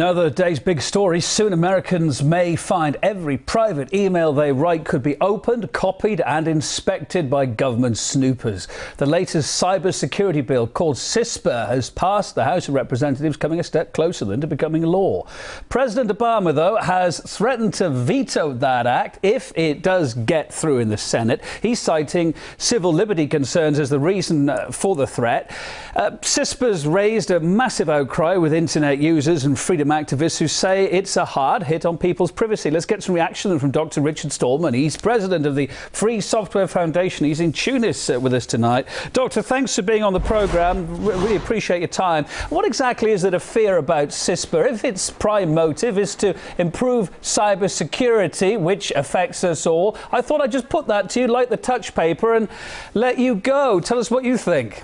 Another day's big story. Soon Americans may find every private email they write could be opened, copied, and inspected by government snoopers. The latest cybersecurity bill, called CISPA, has passed the House of Representatives, coming a step closer than to becoming law. President Obama, though, has threatened to veto that act if it does get through in the Senate. He's citing civil liberty concerns as the reason uh, for the threat. Uh, CISPA's raised a massive outcry with internet users and freedom activists who say it's a hard hit on people's privacy. Let's get some reaction from Dr. Richard Stallman. He's president of the Free Software Foundation. He's in Tunis uh, with us tonight. Doctor, thanks for being on the programme. really appreciate your time. What exactly is it a fear about CISPA? If its prime motive is to improve cyber security, which affects us all, I thought I'd just put that to you like the touch paper and let you go. Tell us what you think.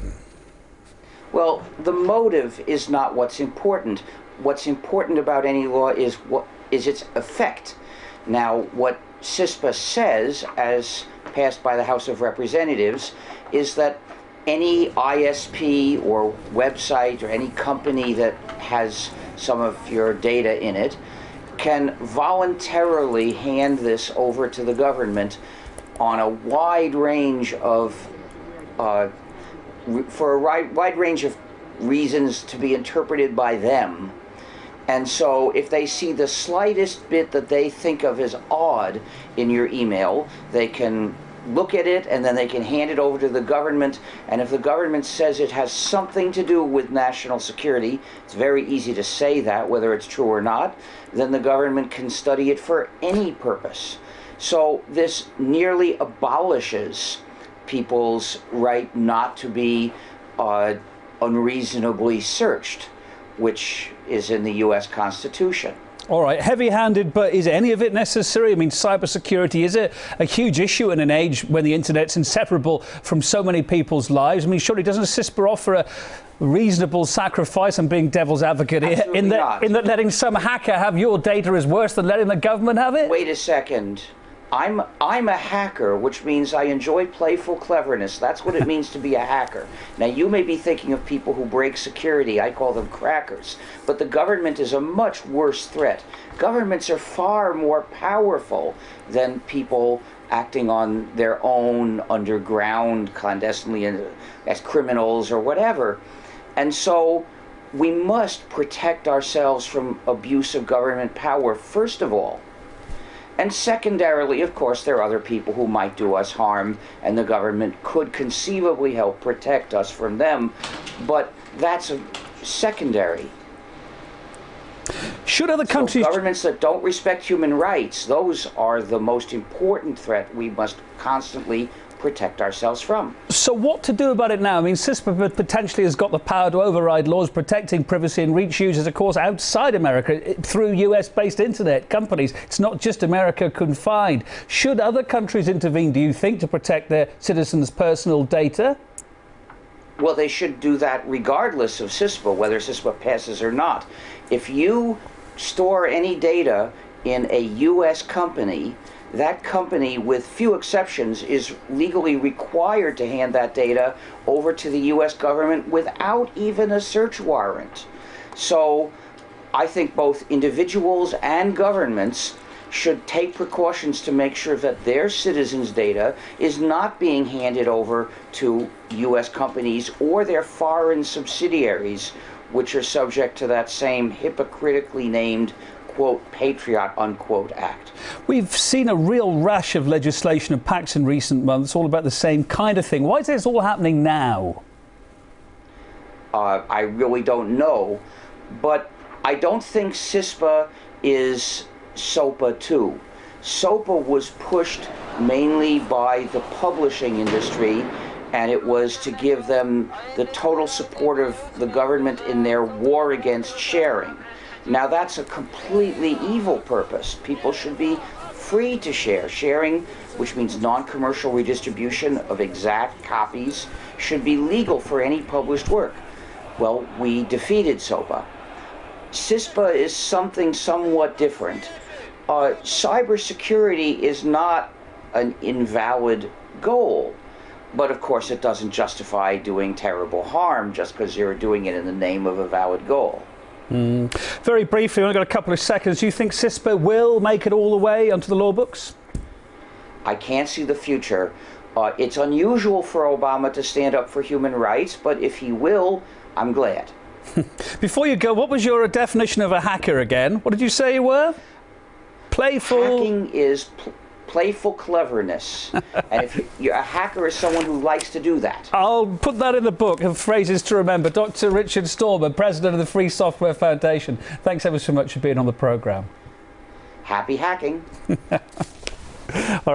Well, the motive is not what's important what's important about any law is what is its effect. Now, what CISPA says, as passed by the House of Representatives, is that any ISP or website or any company that has some of your data in it can voluntarily hand this over to the government on a wide range of uh, for a wide, wide range of reasons to be interpreted by them and so if they see the slightest bit that they think of as odd in your email, they can look at it and then they can hand it over to the government. And if the government says it has something to do with national security, it's very easy to say that, whether it's true or not, then the government can study it for any purpose. So this nearly abolishes people's right not to be uh, unreasonably searched which is in the U.S. Constitution. All right, heavy handed, but is any of it necessary? I mean, cybersecurity is it a huge issue in an age when the internet's inseparable from so many people's lives? I mean, surely doesn't CISPA offer a reasonable sacrifice? I'm being devil's advocate here in that, in that letting some hacker have your data is worse than letting the government have it? Wait a second. I'm I'm a hacker, which means I enjoy playful cleverness. That's what it means to be a hacker. Now you may be thinking of people who break security. I call them crackers. But the government is a much worse threat. Governments are far more powerful than people acting on their own underground clandestinely uh, as criminals or whatever. And so we must protect ourselves from abuse of government power first of all. And secondarily, of course, there are other people who might do us harm, and the government could conceivably help protect us from them, but that's a secondary. Should other countries... So governments that don't respect human rights, those are the most important threat we must constantly protect ourselves from. So what to do about it now? I mean, CISPA potentially has got the power to override laws protecting privacy and reach users, of course, outside America through US-based internet companies. It's not just America confined. Should other countries intervene, do you think, to protect their citizens' personal data? Well, they should do that regardless of CISPA, whether CISPA passes or not. If you store any data in a U.S. company, that company, with few exceptions, is legally required to hand that data over to the U.S. government without even a search warrant. So I think both individuals and governments should take precautions to make sure that their citizens' data is not being handed over to U.S. companies or their foreign subsidiaries, which are subject to that same hypocritically named quote, patriot, unquote, act. We've seen a real rash of legislation and pacts in recent months, all about the same kind of thing. Why is this all happening now? Uh, I really don't know, but I don't think CISPA is SOPA 2. SOPA was pushed mainly by the publishing industry and it was to give them the total support of the government in their war against sharing. Now that's a completely evil purpose. People should be free to share. Sharing, which means non-commercial redistribution of exact copies, should be legal for any published work. Well, we defeated SOPA. CISPA is something somewhat different. Uh, cybersecurity is not an invalid goal, but of course it doesn't justify doing terrible harm just because you're doing it in the name of a valid goal. Mm. Very briefly, we've only got a couple of seconds. Do you think CISPA will make it all the way onto the law books? I can't see the future. Uh, it's unusual for Obama to stand up for human rights, but if he will, I'm glad. Before you go, what was your definition of a hacker again? What did you say you were? Playful. Hacking is pl- playful cleverness, and if you're a hacker is someone who likes to do that. I'll put that in the book of phrases to remember. Dr. Richard Stallman, president of the Free Software Foundation. Thanks ever so much for being on the program. Happy hacking. All right.